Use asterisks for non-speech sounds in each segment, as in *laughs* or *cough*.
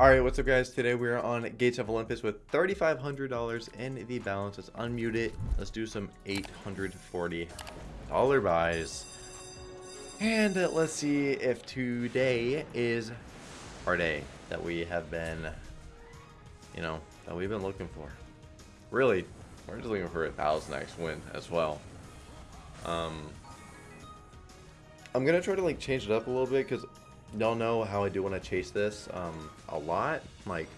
Alright, what's up guys? Today we're on Gates of Olympus with $3,500 in the balance. Let's unmute it. Let's do some $840 buys. And let's see if today is our day that we have been, you know, that we've been looking for. Really, we're just looking for a 1000x win as well. Um, I'm going to try to like change it up a little bit because y'all know how I do want to chase this um, a lot. Like,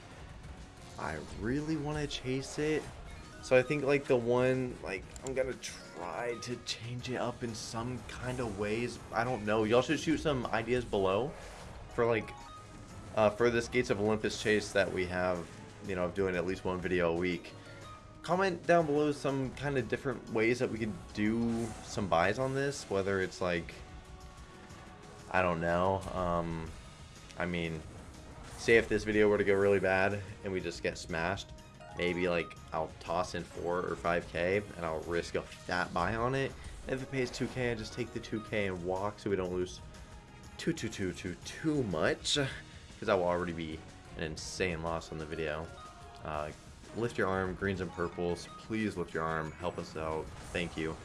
I really want to chase it. So I think like the one, like I'm going to try to change it up in some kind of ways. I don't know. Y'all should shoot some ideas below for like, uh, for this Gates of Olympus chase that we have, you know, of doing at least one video a week. Comment down below some kind of different ways that we could do some buys on this, whether it's like I don't know. Um, I mean, say if this video were to go really bad and we just get smashed, maybe like I'll toss in 4 or 5k and I'll risk a fat buy on it. And if it pays 2k, I just take the 2k and walk so we don't lose too, too, too, too, too much. Because that will already be an insane loss on the video. Uh, lift your arm, greens and purples. Please lift your arm. Help us out. Thank you.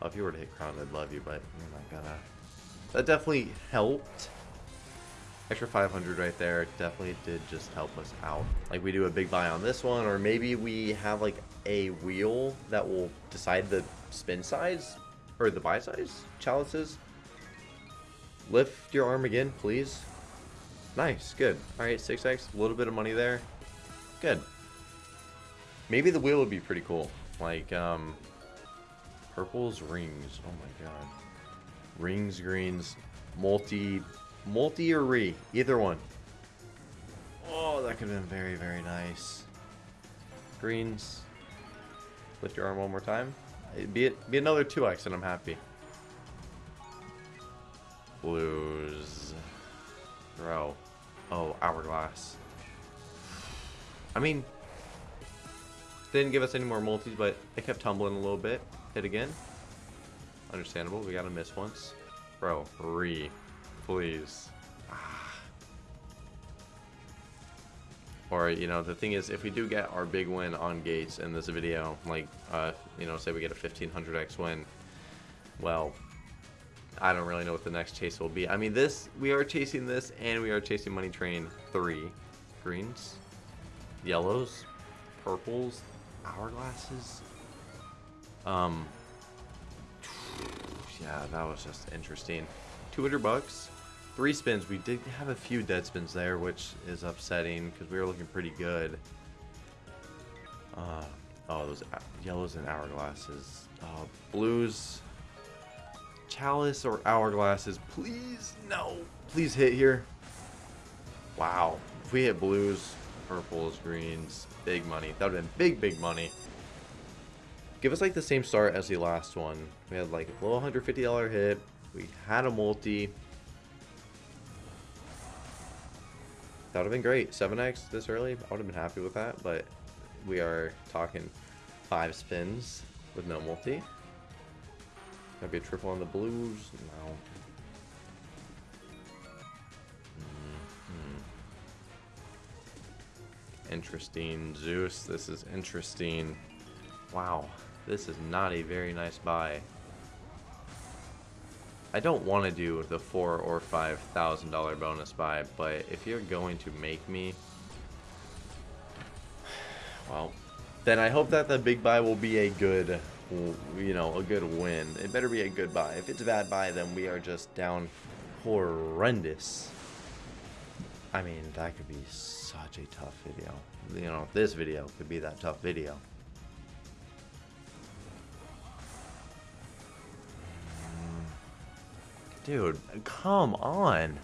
Well, if you were to hit crown, I'd love you, but you're not gonna. That definitely helped. Extra 500 right there definitely did just help us out. Like we do a big buy on this one, or maybe we have like a wheel that will decide the spin size, or the buy size, chalices. Lift your arm again, please. Nice, good. Alright, 6x, a little bit of money there. Good. Maybe the wheel would be pretty cool. Like, um, purples, rings. Oh my god. Rings, greens, multi, multi or re, either one. Oh, that could have been very, very nice. Greens. Lift your arm one more time. It'd be, be another 2x and I'm happy. Blues. Bro. Oh, hourglass. I mean, didn't give us any more multis, but it kept tumbling a little bit. Hit again. Understandable. We gotta miss once. Bro, re. Please. Ah. Or, you know, the thing is, if we do get our big win on Gates in this video, like, uh, you know, say we get a 1500x win, well, I don't really know what the next chase will be. I mean, this, we are chasing this, and we are chasing Money Train 3. Greens, yellows, purples, hourglasses. Um, yeah, that was just interesting. 200 bucks, three spins. We did have a few dead spins there, which is upsetting because we were looking pretty good. Uh, oh, those yellows and hourglasses. Uh, blues, chalice or hourglasses. Please, no. Please hit here. Wow. If we hit blues, purples, greens, big money. That would have been big, big money. Give us like the same start as the last one. We had like a low $150 hit. We had a multi. That would have been great. 7x this early. I would have been happy with that, but we are talking five spins with no multi. Gonna be a triple on the blues. No. Mm -hmm. Interesting. Zeus, this is interesting. Wow. This is not a very nice buy. I don't want to do the four or five thousand dollar bonus buy, but if you're going to make me, well, then I hope that the big buy will be a good, you know, a good win. It better be a good buy. If it's a bad buy, then we are just down horrendous. I mean, that could be such a tough video. You know, this video could be that tough video. Dude, come on.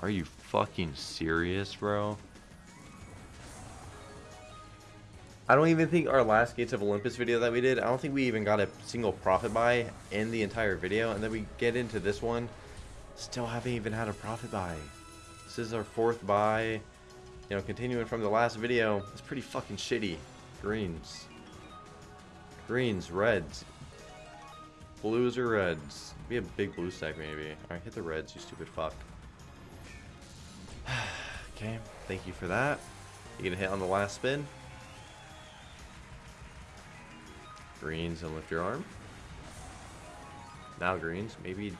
Are you fucking serious, bro? I don't even think our last Gates of Olympus video that we did, I don't think we even got a single profit buy in the entire video. And then we get into this one, still haven't even had a profit buy. This is our fourth buy. You know, continuing from the last video, it's pretty fucking shitty. Greens. Greens, reds. Blues or reds? Be a big blue stack maybe. Alright, hit the reds, you stupid fuck. *sighs* okay, thank you for that. You gonna hit on the last spin? Greens and lift your arm. Now greens, maybe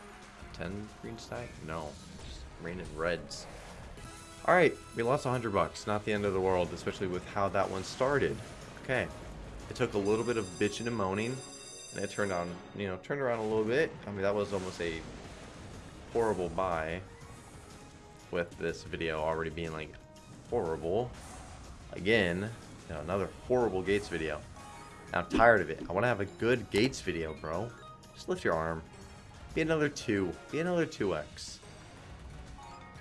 10 green stack? No, just raining reds. Alright, we lost 100 bucks. Not the end of the world, especially with how that one started. Okay. It took a little bit of bitching and moaning, and it turned on, you know, turned around a little bit. I mean, that was almost a horrible buy with this video already being, like, horrible. Again, you know, another horrible Gates video. I'm tired of it. I want to have a good Gates video, bro. Just lift your arm. Be another 2. Be another 2x.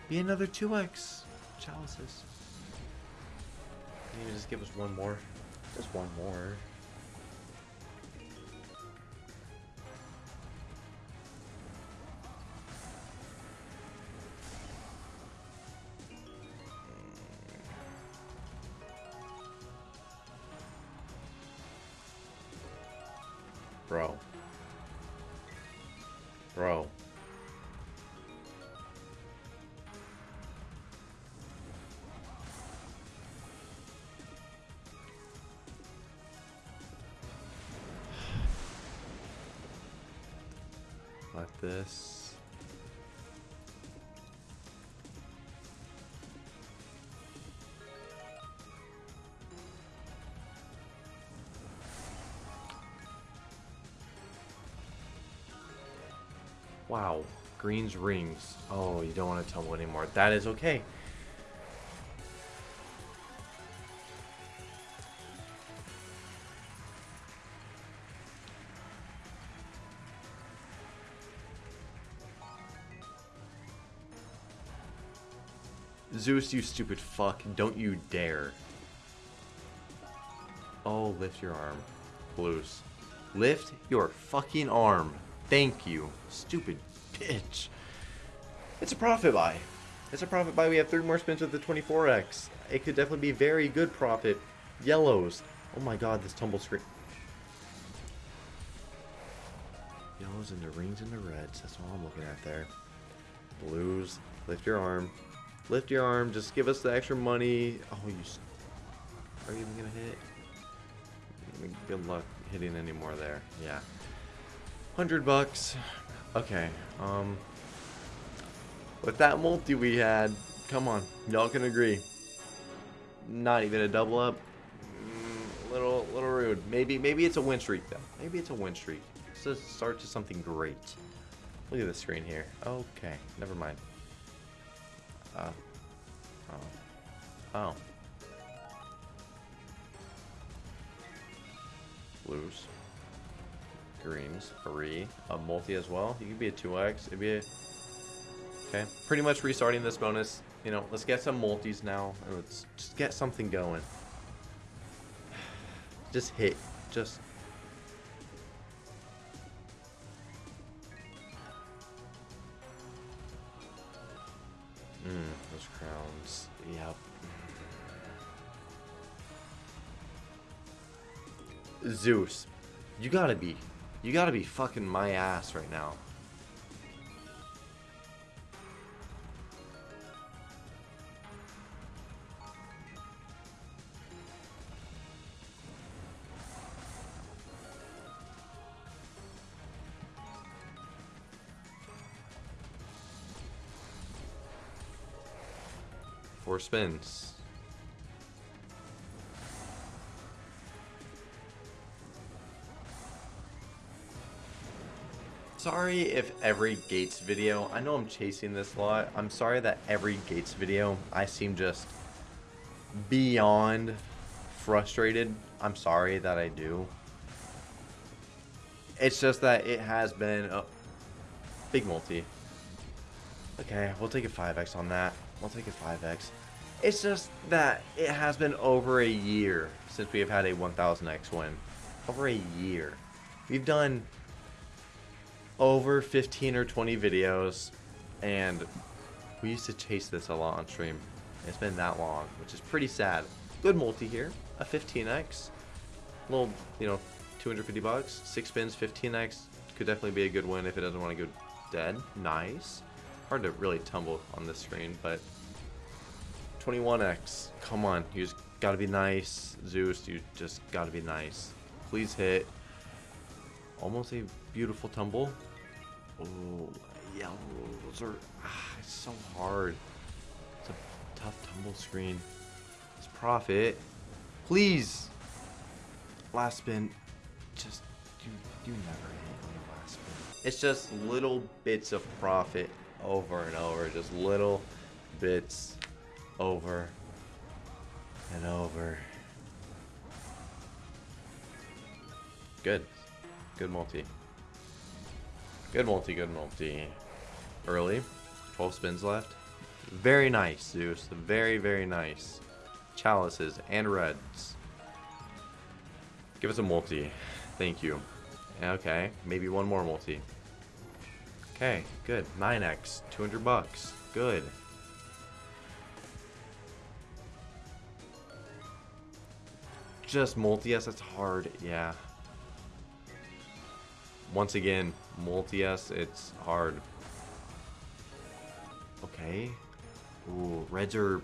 Be another 2x. Chalices. Can you just give us one more? Just one more. Hmm. Bro. Bro. This. Wow. Green's rings. Oh, you don't want to tumble anymore. That is okay. Zeus, you stupid fuck. Don't you dare. Oh, lift your arm. Blues. Lift your fucking arm. Thank you. Stupid bitch. It's a profit buy. It's a profit buy. We have three more spins with the 24x. It could definitely be very good profit. Yellows. Oh my god, this tumble screen. Yellows and the rings and the reds. That's all I'm looking at there. Blues. Lift your arm. Lift your arm. Just give us the extra money. Oh, you... Are you even going to hit? Good luck hitting any more there. Yeah. 100 bucks. Okay. Um... With that multi we had, come on, y'all can agree. Not even a double up. Mm, little, little rude. Maybe, maybe it's a win streak though. Maybe it's a win streak. Let's start to something great. Look at the screen here. Okay, never mind. Uh, oh. Oh. Blues. Greens. Three. A multi as well. You could be a 2x. It'd be a... Okay. Pretty much restarting this bonus. You know, let's get some multis now. And let's just get something going. *sighs* Just hit. Just... Those crowns. Yep. Zeus, you gotta be, you gotta be fucking my ass right now. Four spins. Sorry if every Gates video, I know I'm chasing this a lot, I'm sorry that every Gates video I seem just beyond frustrated. I'm sorry that I do. It's just that it has been a big multi. Okay, we'll take a 5x on that. We'll take a 5x. It's just that it has been over a year since we have had a 1000x win. Over a year. We've done over 15 or 20 videos and we used to chase this a lot on stream. It's been that long, which is pretty sad. Good multi here, a 15x. Little, you know, 250 bucks, 6 spins, 15x. Could could definitely be a good win if it doesn't want to go dead. Nice. Hard to really tumble on this screen, but 21x. Come on, you just gotta be nice. Zeus, you just gotta be nice. Please hit. Almost a beautiful tumble. Oh, yeah. Those are ah, it's so hard. It's a tough tumble screen. It's profit. Please. Last spin. Just you you never hit last spin. It's just little bits of profit over and over. Just little bits over and over. Good. Good multi. Good multi, good multi. Early. 12 spins left. Very nice, Zeus. Very, very nice. Chalices and reds. Give us a multi. Thank you. Okay, maybe one more multi. Okay, good. 9x, 200 bucks. Good. Just multi-S, that's hard. Yeah. Once again, multi-S, it's hard. Okay. Ooh, reds are...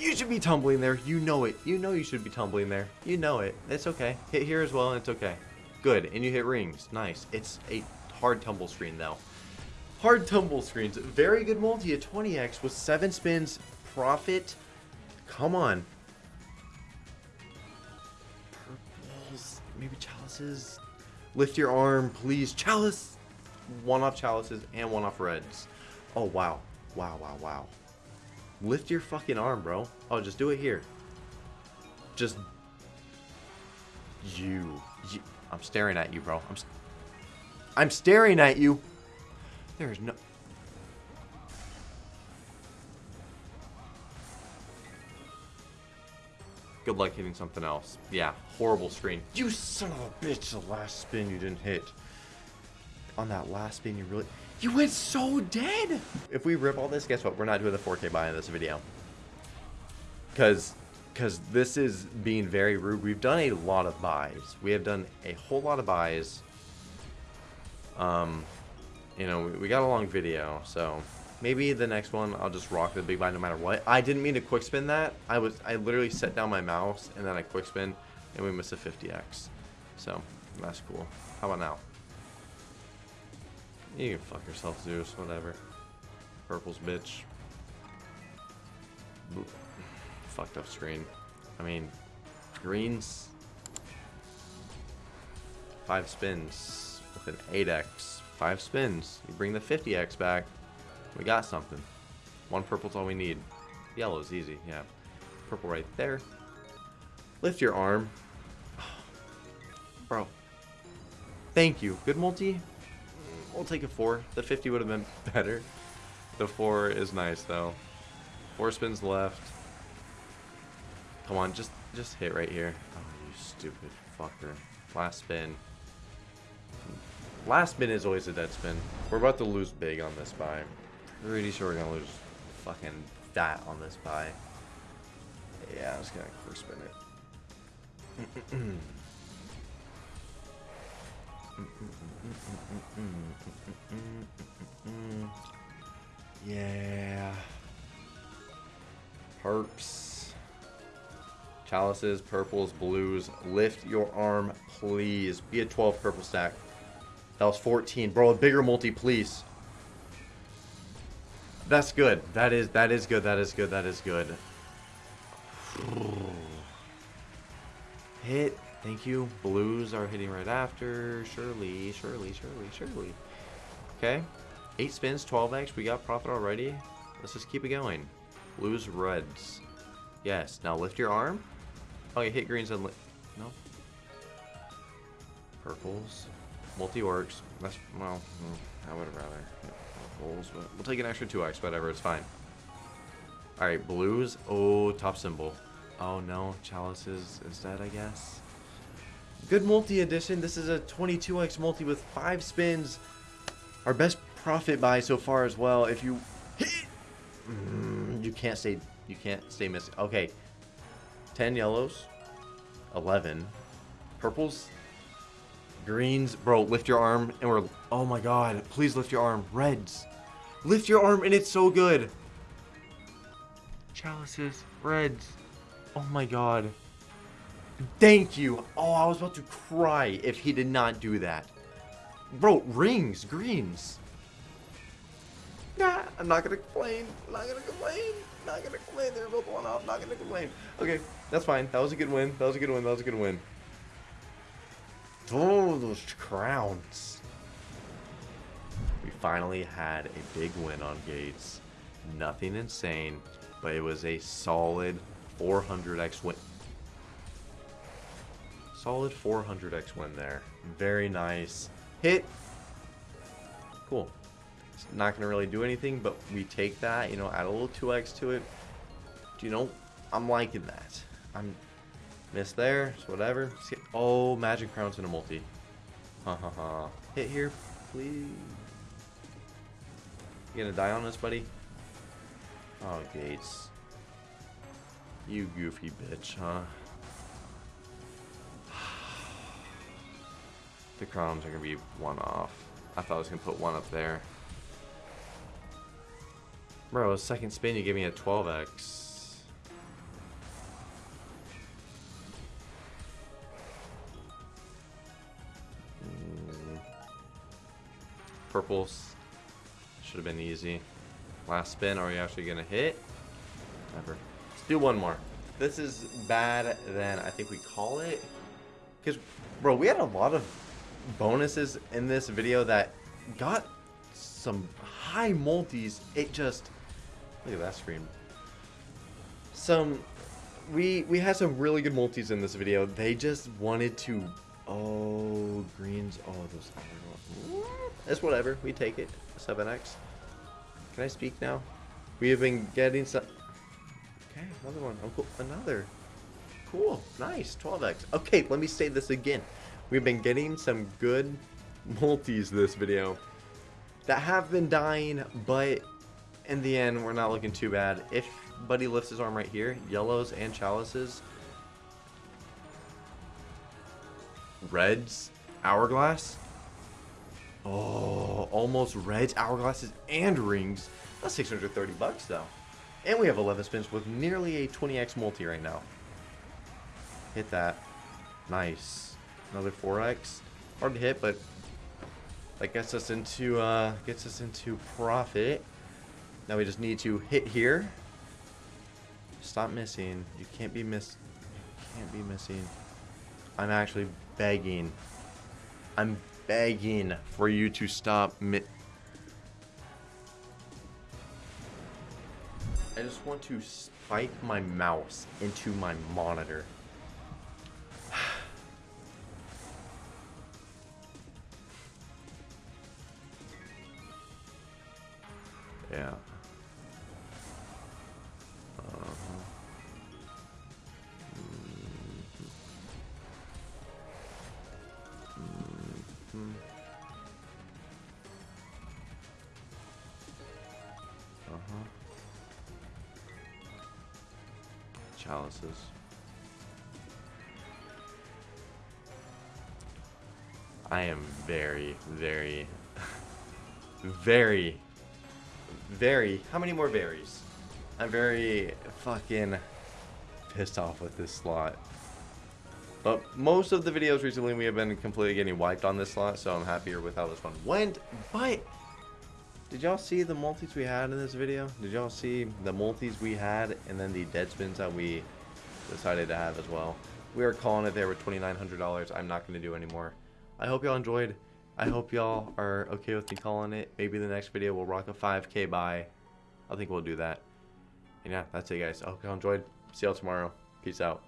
You should be tumbling there. You know it. You know you should be tumbling there. You know it. It's okay. Hit here as well, and it's okay. Good. And you hit rings. Nice. It's a hard tumble screen, though. Hard tumble screens. Very good multi at 20x with 7 spins. Profit. Come on. Maybe chalices. Lift your arm, please. Chalice. One off chalices and one off reds. Oh, wow. Wow, wow, wow. Lift your fucking arm, bro. Oh, just do it here. Just... You. you I'm staring at you, bro. I'm, I'm staring at you. There's no... Good luck hitting something else. Yeah, horrible screen. You son of a bitch, the last spin you didn't hit. On that last spin, you really... You went so dead! If we rip all this, guess what? We're not doing the 4K buy in this video. Because because this is being very rude. We've done a lot of buys. We have done a whole lot of buys. Um, you know, we, we got a long video, so maybe the next one I'll just rock the big buy no matter what. I didn't mean to quick spin that. I was I literally set down my mouse and then I quick spin and we missed a 50x. So that's cool. How about now? You can fuck yourself, Zeus. Whatever. Purple's bitch. Boop. Fucked up screen. I mean, greens. Five spins with an 8x. Five spins. You bring the 50x back. We got something. One purple's all we need. Yellow's easy, yeah. Purple right there. Lift your arm. Bro. Thank you. Good multi? We'll take a 4. The 50 would have been *laughs* better. The 4 is nice, though. 4 spins left. Come on, just just hit right here. Oh, you stupid fucker. Last spin. Last spin is always a dead spin. We're about to lose big on this buy. Pretty sure we're gonna lose fucking that on this buy. Yeah, I'm just gonna quick spin it. Yeah. Perps. Chalices, purples, blues. Lift your arm, please. Be a 12 purple stack. That was 14. Bro, a bigger multi, please. That's good. That is that is good. That is good. That is good. Hit. Thank you. Blues are hitting right after. Surely, surely, surely, surely. Okay. 8 spins, 12x. We got profit already. Let's just keep it going. Blues, reds. Yes. Now lift your arm. Oh, you hit greens and... No. Purples. Multi-works. That's... Well, mm, I would rather But we'll take an extra 2x. Whatever. It's fine. Alright. Blues. Oh, top symbol. Oh, no. Chalices instead, I guess. Good multi edition. This is a 22x multi with five spins. Our best profit buy so far as well. If you hit, mm, you can't stay, you can't stay missing. Okay, 10 yellows, 11 purples. Greens, bro, lift your arm and we're... Oh my god, please lift your arm. Reds. Lift your arm and it's so good. Chalices, reds. Oh my god. Thank you. Oh, I was about to cry if he did not do that. Bro, rings, greens. Nah, I'm not gonna complain. I'm not gonna complain. I'm Not gonna complain. They're both one off. Not gonna complain. Okay, that's fine. That was a good win. That was a good win. That was a good win. Oh, those crowns. We finally had a big win on Gates. Nothing insane, but it was a solid 400x win. Solid 400x win there. Very nice. Hit. Cool. It's not going to really do anything, but we take that, you know, add a little 2x to it. Do you know, I'm liking that. I'm Miss there, so whatever. Oh, Magic Crown's in a multi. Ha ha ha. Hit here, please. You gonna die on us, buddy? Oh, Gates. You goofy bitch, huh? *sighs* the crowns are gonna be one off. I thought I was gonna put one up there. Bro, second spin, you gave me a 12x. Purples. Should have been easy. Last spin. Are we actually going to hit? Never. Let's do one more. This is bad then I think we call it. Because, bro, we had a lot of bonuses in this video that got some high multis. It just... Look at that screen. Some... We, we had some really good multis in this video. They just wanted to... Oh, greens. Oh, those... It's whatever. We take it. 7x. Can I speak now? We have been getting some... Okay, another one. Cool. Another. Cool. Nice. 12x. Okay, let me say this again. We've been getting some good multis this video that have been dying, but in the end, we're not looking too bad. If Buddy lifts his arm right here, yellows and chalices, reds, hourglass, Oh, almost reds, hourglasses, and rings. That's 630 bucks though. And we have 11 spins with nearly a 20x multi right now. Hit that. Nice. Another 4x. Hard to hit, but that gets us into uh, gets us into profit. Now we just need to hit here. Stop missing. You can't be miss. You can't be missing. I'm actually begging. I'm begging for you to stop I just want to spike my mouse into my monitor. Chalices. I am very, very, *laughs* very, very, how many more berries? I'm very fucking pissed off with this slot. But most of the videos recently we have been completely getting wiped on this slot, so I'm happier with how this one went. But did y'all see the multis we had in this video? Did y'all see the multis we had and then the dead spins that we decided to have as well? We are calling it there with $2,900. I'm not going to do anymore. I hope y'all enjoyed. I hope y'all are okay with me calling it. Maybe the next video we'll rock a 5k buy. I think we'll do that. And yeah, that's it guys. I hope y'all enjoyed. See y'all tomorrow. Peace out.